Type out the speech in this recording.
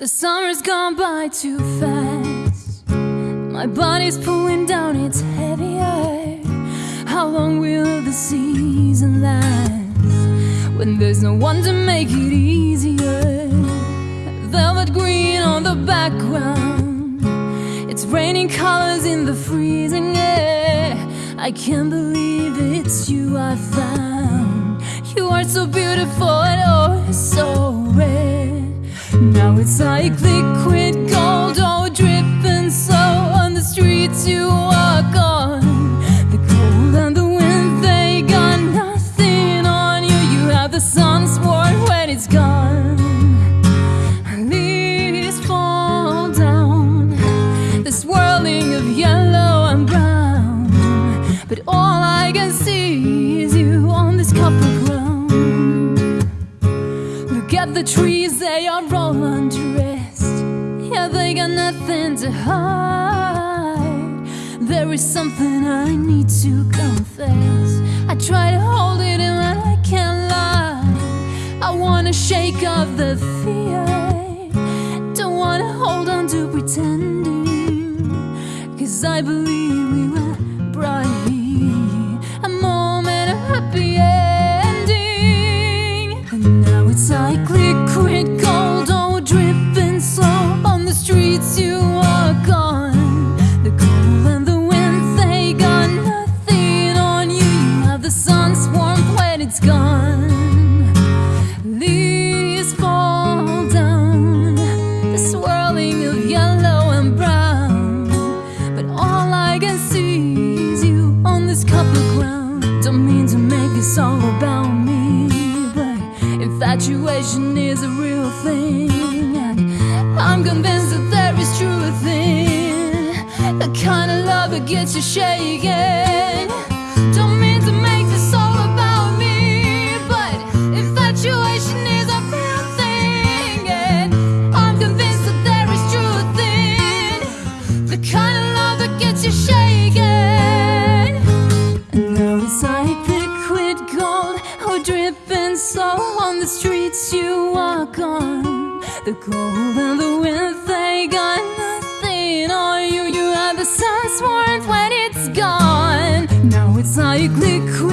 The summer's gone by too fast. My body's pulling down, it's heavier. How long will the season last? When there's no one to make it easier. Velvet green on the background. It's raining colors in the freezing air. I can't believe it's you I found. You are so beautiful and oh, so. Now it's like liquid gold, all dripping slow on the streets you walk on. The cold and the wind, they got nothing on you. You have the sun's warm when it's gone. The trees, they are all undressed. Yeah, they got nothing to hide. There is something I need to confess. I try to hold it in, but I can't lie. I wanna shake off the fear. Don't wanna hold on to pretending. Cause I believe we were brought infatuation is a real thing. And I'm convinced that there is truth in the kind of love that gets you shaking. Don't mean to make this all about me, but infatuation is a real thing. And I'm convinced that there is truth in the kind of love that gets you shaking. And now it's like The cold and the wind, they got nothing on you. You have the sun's warmth when it's gone. Now it's like liquid